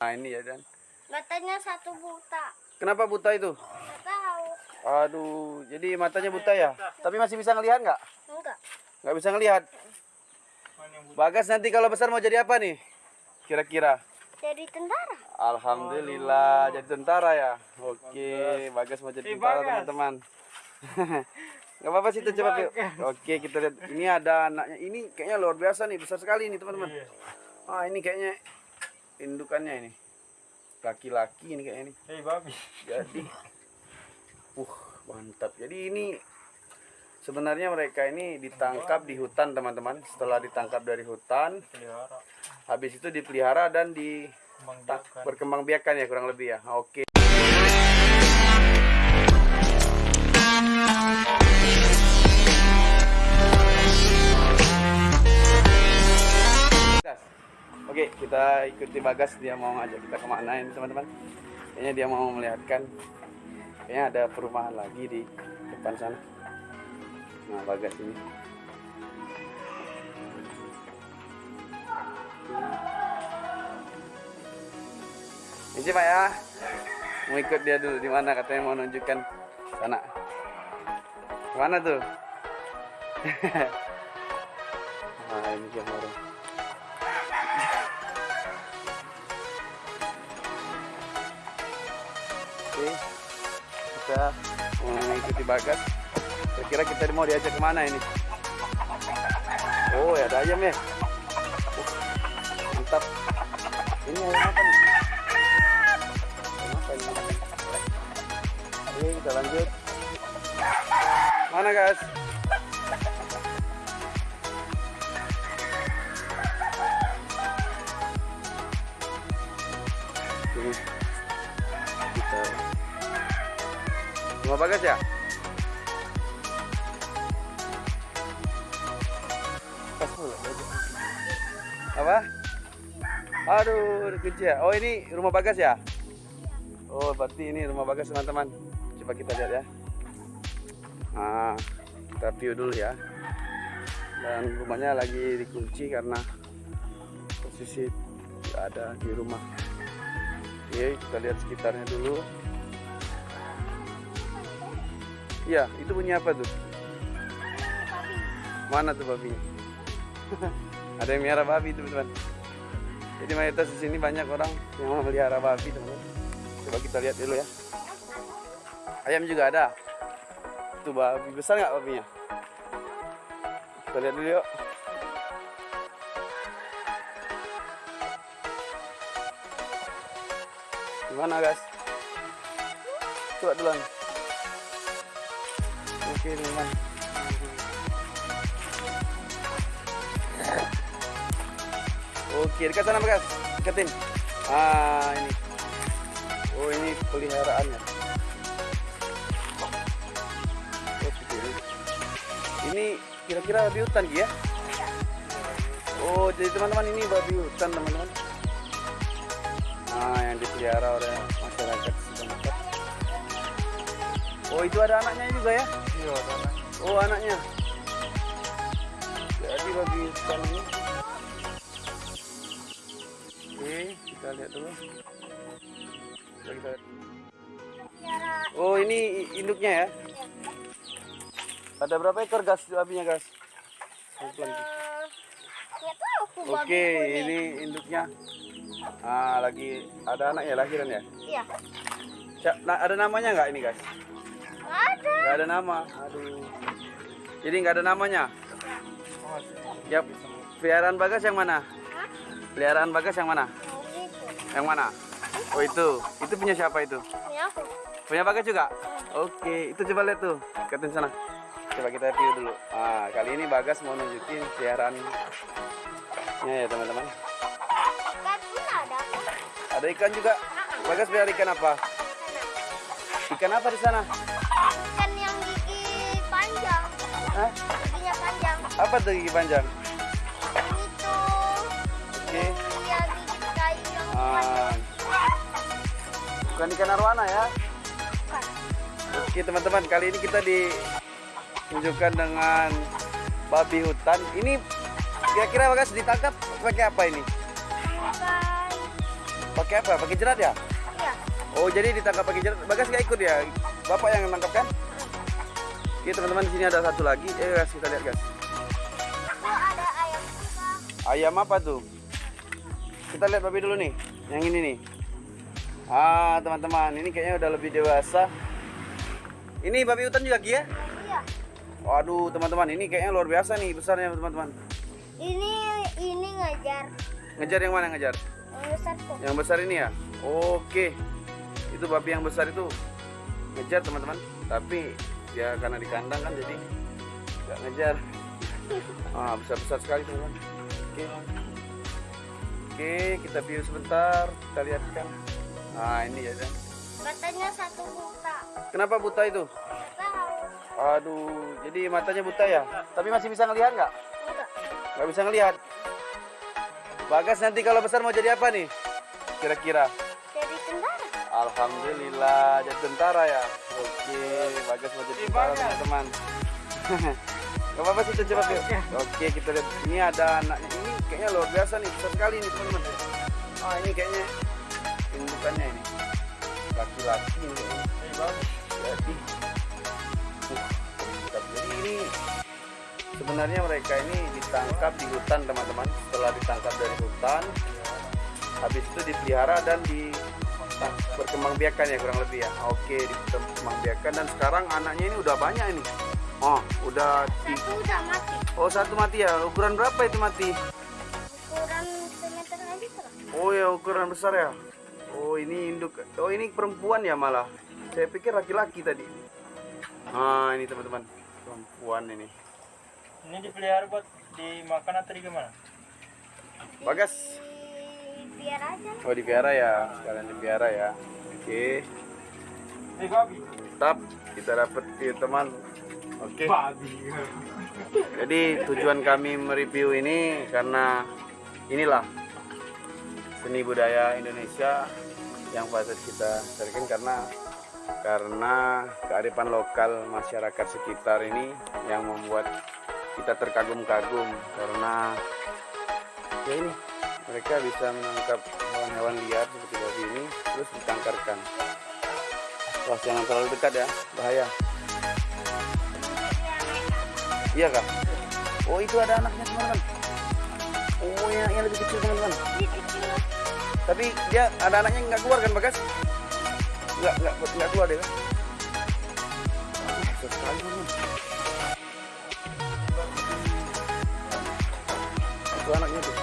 Nah ini ya Dan. Matanya satu buta. Kenapa buta itu? Nggak tahu. Aduh, jadi matanya buta ya? Tapi masih bisa ngelihat nggak? Enggak. Nggak bisa ngelihat. Bagas nanti kalau besar mau jadi apa nih? Kira-kira? Jadi tentara. Alhamdulillah jadi tentara ya. Oke, Bagas mau jadi tentara teman-teman. Gak apa-apa sih itu coba yuk. Oke kita lihat. Ini ada anaknya. Ini kayaknya luar biasa nih, besar sekali nih teman-teman. Ah ini kayaknya indukannya ini. Laki-laki ini kayaknya ini. Hei babi. Jadi, uh mantap. Jadi ini sebenarnya mereka ini ditangkap di hutan teman-teman. Setelah ditangkap dari hutan, Pelihara. habis itu dipelihara dan di berkembang biakan ya kurang lebih ya. Oke. Gas. Oke, kita ikuti Bagas dia mau ngajak kita ke mana ini teman-teman. Kayaknya dia mau melihatkan kayaknya ada perumahan lagi di depan sana. Nah, Bagas ini. Ini Pak ya. Mau ikut dia dulu di mana katanya mau nunjukkan sana. Mana tuh? nah, ini dia orang. Mau mengikuti bagas. Kira-kira kita mau diajak ke mana ini? Oh, ya ada ayam ya. Mantap. Ini ayam apa nih? Ayam apa ini? Oke, kita lanjut. Mana guys? Rumah bagas ya? Apa? Aduh, dikunci ya. Oh, ini rumah bagas ya? Oh, berarti ini rumah bagas teman-teman. Coba kita lihat ya. Nah, kita view dulu ya. Dan rumahnya lagi dikunci karena posisi ada di rumah. Oke, kita lihat sekitarnya dulu. Iya, itu bunyi apa tuh? Mana tuh babinya? ada yang melihara babi teman-teman. Jadi mayoritas di sini banyak orang yang memelihara babi teman-teman. Coba kita lihat dulu ya. Ayam juga ada. Tuh babi besar nggak babinya? Kita lihat dulu yuk. Gimana guys? Coba duluan. Oke teman. Oke dekat sana guys. Deketin. Ah ini. Oh ini peliharaannya. Oh, ini. Kira-kira babi hutan ya? Oh jadi teman-teman ini babi hutan teman-teman. Nah yang dipelihara oleh masyarakat. Oh itu ada anaknya juga ya? Iya. Oh anaknya. Jadi babi hutan ini. Oke kita lihat dulu. Coba kita lihat. Tiara. Oh ini induknya ya? Ada berapa ekor gas babinya gas? Oke ini induknya. Ah lagi ada anak ya lahiran ya? Iya. Ada namanya nggak ini guys? Nggak ada. Nggak ada nama. Aduh. Jadi nggak ada namanya. Oh. Ya peliharaan bagas yang mana? Hah? Peliharaan bagas yang mana? Oh. Yang mana? Oh itu. Itu punya siapa itu? Ini aku. Punya bagas juga? Oke, itu coba lihat tuh. Ikatin sana. Coba kita view dulu. Ah, kali ini bagas mau nunjukin peliharaan ya teman-teman. Ada ikan juga. Bagas pelihara ikan apa? Ikan apa di sana? Hah? Panjang. Apa tuh gigi panjang? Ini tuh. Oke. Dia gigi kayu yang Ah, bukan ikan arwana ya? Bukan. Oke teman-teman, kali ini kita ditunjukkan dengan babi hutan. Ini kira-kira bagas ditangkap pakai apa ini? Pakai pakai apa? Pakai jerat ya? Iya. Oh, jadi ditangkap pakai jerat. Bagas nggak ikut ya? Bapak yang nangkap kan? Oke, teman-teman di sini ada satu lagi. Eh, guys, kita lihat, guys. Ada ayam juga. Ayam apa tuh? Kita lihat babi dulu nih. Yang ini nih. Ah, teman-teman, ini kayaknya udah lebih dewasa. Ini babi hutan juga, Ki ya? Iya. Waduh, teman-teman, ini kayaknya luar biasa nih besarnya, teman-teman. Ini ini ngajar. Ngejar yang mana ngejar? Yang besar tuh. Yang besar ini ya? Oke. Itu babi yang besar itu ngejar, teman-teman. Tapi ya karena di kandang kan jadi nggak ngejar. Ah, besar-besar sekali, teman-teman. Oke. Oke, kita view sebentar. Kita lihat kan. Nah, ini ya, kan. Katanya satu buta. Kenapa buta itu? Tahu. Aduh, jadi matanya buta ya? Tapi masih bisa ngelihat nggak? Nggak bisa ngelihat. Bagas nanti kalau besar mau jadi apa nih? Kira-kira? Alhamdulillah jadi tentara ya. Oke, Bagas mau jadi tentara teman-teman. Gak apa-apa sih coba yuk. Oke kita lihat ini ada anaknya ini kayaknya luar biasa nih besar sekali nih teman-teman. Ah ini kayaknya indukannya ini laki-laki ini. Jadi, mantap. jadi ini sebenarnya mereka ini ditangkap di hutan teman-teman. Setelah ditangkap dari hutan, habis itu dipelihara dan di berkembang biakan ya kurang lebih ya. Oke berkembang biakan. Dan sekarang anaknya ini udah banyak ini. Oh udah di Satu udah mati. oh satu mati ya? Ukuran berapa itu mati? Ukuran semeter aja tuh. oh ya ukuran besar ya? Oh ini induk. Oh ini perempuan ya malah? Saya pikir laki-laki tadi. Ah ini teman-teman. Perempuan ini. Ini dipelihara buat dimakan atau di gimana? bagas Di biar aja. oh dipiara ya sekalian dipiara ya oke Eh babi. tetap kita dapat view teman oke Babi. Jadi tujuan kami mereview ini karena inilah seni budaya Indonesia yang patut kita carikan karena karena kearifan lokal masyarakat sekitar ini yang membuat kita terkagum-kagum karena ya ini mereka bisa menangkap hewan-hewan liar seperti babi ini terus ditangkarkan. Wah jangan terlalu dekat ya bahaya. Iya kak? Oh itu ada anaknya teman-teman. Oh yang, yang lebih kecil teman-teman. Tapi dia ada anaknya nggak keluar kan bagas? Nggak nggak nggak keluar deh kan? Itu anaknya tuh.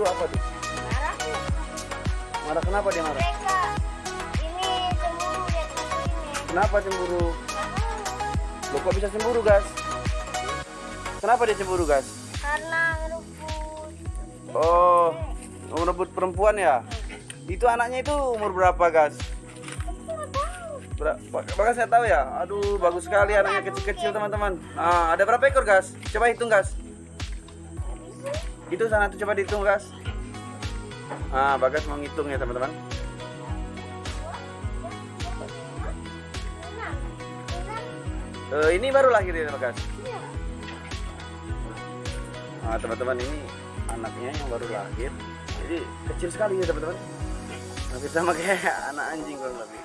Itu apa tuh? Marah. Marah kenapa dia marah? Mereka ini cemburu lihat ini. Kenapa cemburu? Lo kok bisa cemburu gas? Kenapa dia cemburu gas? Karena ngerebut. Oh, merebut perempuan ya? Itu anaknya itu umur berapa gas? Bagas saya tahu ya. Aduh, bagus sekali anaknya kecil-kecil teman-teman. Nah, ada berapa ekor gas? Coba hitung gas. Itu sana tuh coba dihitung gas. Ah, Bagas mau ngitung ya teman-teman. Eh, ini baru lahir ya Bagas. Nah, teman-teman ini anaknya yang baru lahir. Jadi kecil sekali ya teman-teman. Hampir sama kayak anak anjing kurang lebih.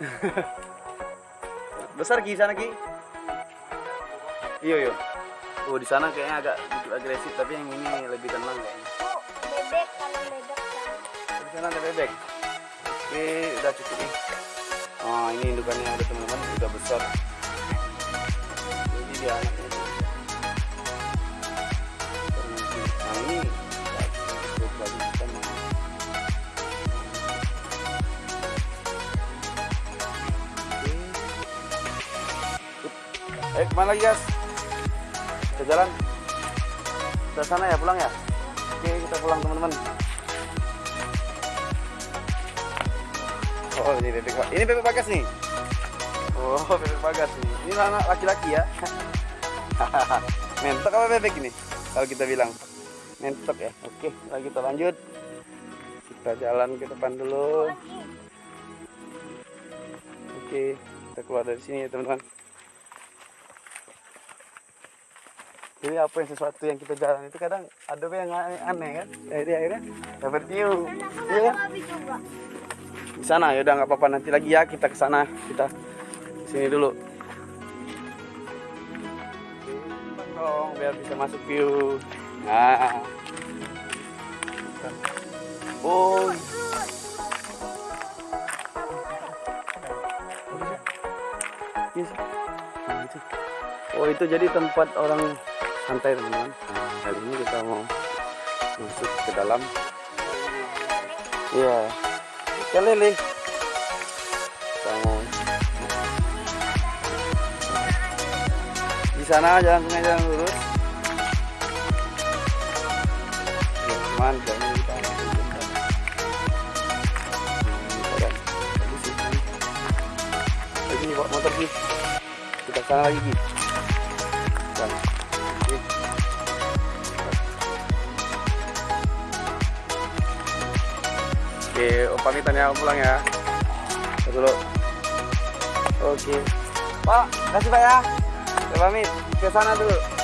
Besar Ki sana Ki. Iya, iya. Oh, di sana kayaknya agak sedikit agresif, tapi yang ini lebih tenang kayaknya. Itu bebek kalau bebek kan. Di sana ada bebek. Oke, udah cukup nih. Oh, ini indukannya ada teman-teman, udah besar. Jadi dia anaknya. Ini. Eh, ke mana lagi guys? Kita jalan. Ke sana ya, pulang ya? Oke, kita pulang teman-teman. Oh, ini bebek. Ini bebek bagas nih. Oh, bebek bagas nih. Ini anak laki-laki ya. Mentok apa bebek ini? Kalau kita bilang mentok ya. Oke, lagi kita lanjut. Kita jalan ke depan dulu. Oke, kita keluar dari sini ya teman-teman. Jadi apa yang sesuatu yang kita jalan itu kadang ada yang aneh, aneh kan. Jadi akhirnya dapat view. Iya kan? Di sana ya udah nggak apa-apa nanti lagi ya kita ke sana. Kita sini dulu. Dong biar bisa masuk view. Nah. Oh. Yes. Nah, itu. Oh itu jadi tempat orang santai teman-teman. Nah, kali ini kita mau masuk ke dalam. Iya. Ikan lele. Kita mau di sana jalan sungai jalan lurus. Ya, cuman kayaknya kita ke ini. Lagi bawa motor sih. Kita ke sana lagi Gi. Oke, pamitan ya, pulang ya. Dulu. Oke. Pak, kasih Pak ya. Saya pamit ke sana dulu.